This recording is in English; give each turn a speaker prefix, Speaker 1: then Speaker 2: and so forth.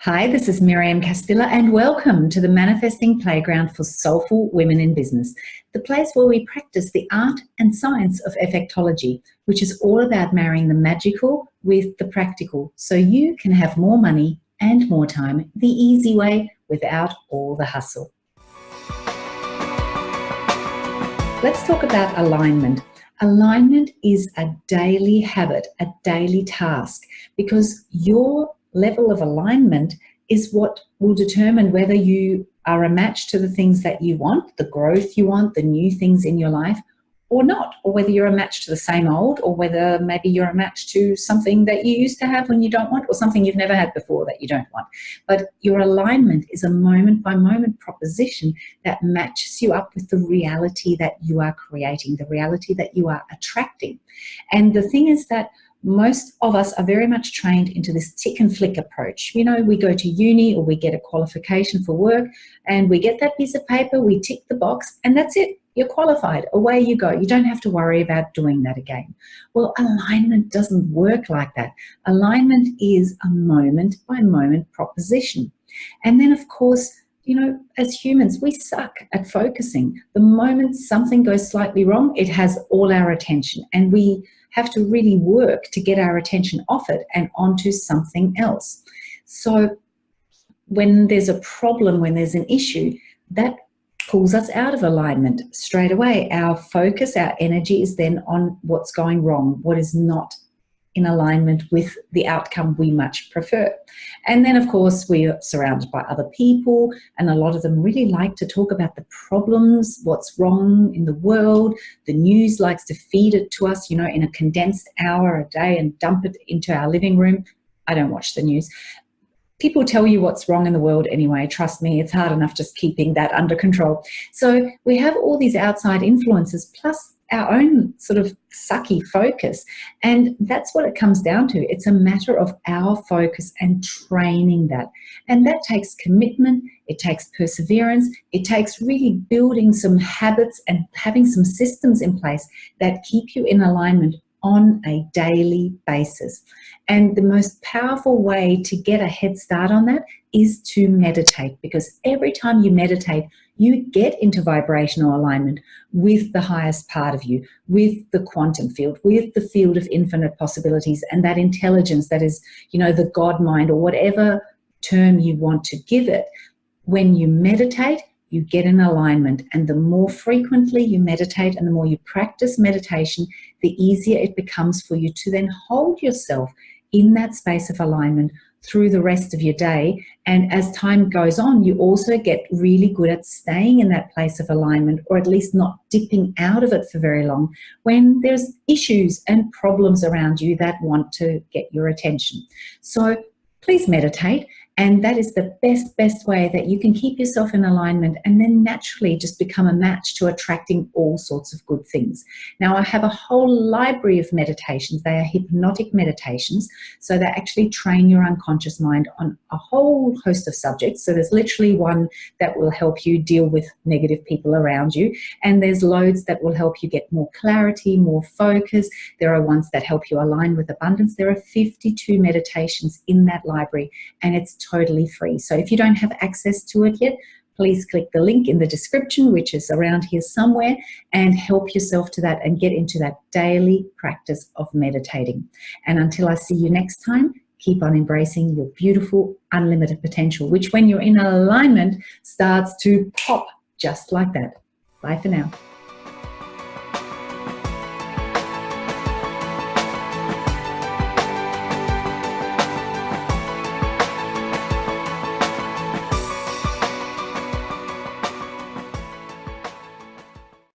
Speaker 1: Hi, this is Miriam Castilla and welcome to the Manifesting Playground for Soulful Women in Business, the place where we practice the art and science of effectology, which is all about marrying the magical with the practical so you can have more money and more time the easy way without all the hustle. Let's talk about alignment. Alignment is a daily habit, a daily task, because your level of alignment is what will determine whether you are a match to the things that you want, the growth you want, the new things in your life, or not, or whether you're a match to the same old, or whether maybe you're a match to something that you used to have when you don't want, or something you've never had before that you don't want. But your alignment is a moment by moment proposition that matches you up with the reality that you are creating, the reality that you are attracting. And the thing is that most of us are very much trained into this tick and flick approach. You know, we go to uni or we get a qualification for work and we get that piece of paper, we tick the box and that's it. You're qualified, away you go. You don't have to worry about doing that again. Well, alignment doesn't work like that. Alignment is a moment by moment proposition. And then of course, you know, as humans, we suck at focusing. The moment something goes slightly wrong, it has all our attention and we have to really work to get our attention off it and onto something else. So when there's a problem, when there's an issue, that pulls us out of alignment straight away. Our focus, our energy is then on what's going wrong, what is not in alignment with the outcome we much prefer. And then of course we're surrounded by other people and a lot of them really like to talk about the problems, what's wrong in the world. The news likes to feed it to us, you know, in a condensed hour a day and dump it into our living room. I don't watch the news. People tell you what's wrong in the world anyway. Trust me, it's hard enough just keeping that under control. So we have all these outside influences plus our own sort of sucky focus. And that's what it comes down to. It's a matter of our focus and training that. And that takes commitment, it takes perseverance, it takes really building some habits and having some systems in place that keep you in alignment on a daily basis. And the most powerful way to get a head start on that is to meditate because every time you meditate, you get into vibrational alignment with the highest part of you, with the quantum field, with the field of infinite possibilities and that intelligence that is, you know, the God mind or whatever term you want to give it. When you meditate, you get in alignment and the more frequently you meditate and the more you practice meditation, the easier it becomes for you to then hold yourself in that space of alignment through the rest of your day. And as time goes on, you also get really good at staying in that place of alignment or at least not dipping out of it for very long when there's issues and problems around you that want to get your attention. So please meditate and that is the best, best way that you can keep yourself in alignment and then naturally just become a match to attracting all sorts of good things. Now, I have a whole library of meditations. They are hypnotic meditations. So they actually train your unconscious mind on a whole host of subjects. So there's literally one that will help you deal with negative people around you. And there's loads that will help you get more clarity, more focus. There are ones that help you align with abundance. There are 52 meditations in that library and it's totally free. So if you don't have access to it yet, please click the link in the description, which is around here somewhere, and help yourself to that and get into that daily practice of meditating. And until I see you next time, keep on embracing your beautiful, unlimited potential, which when you're in alignment starts to pop just like that. Bye for now.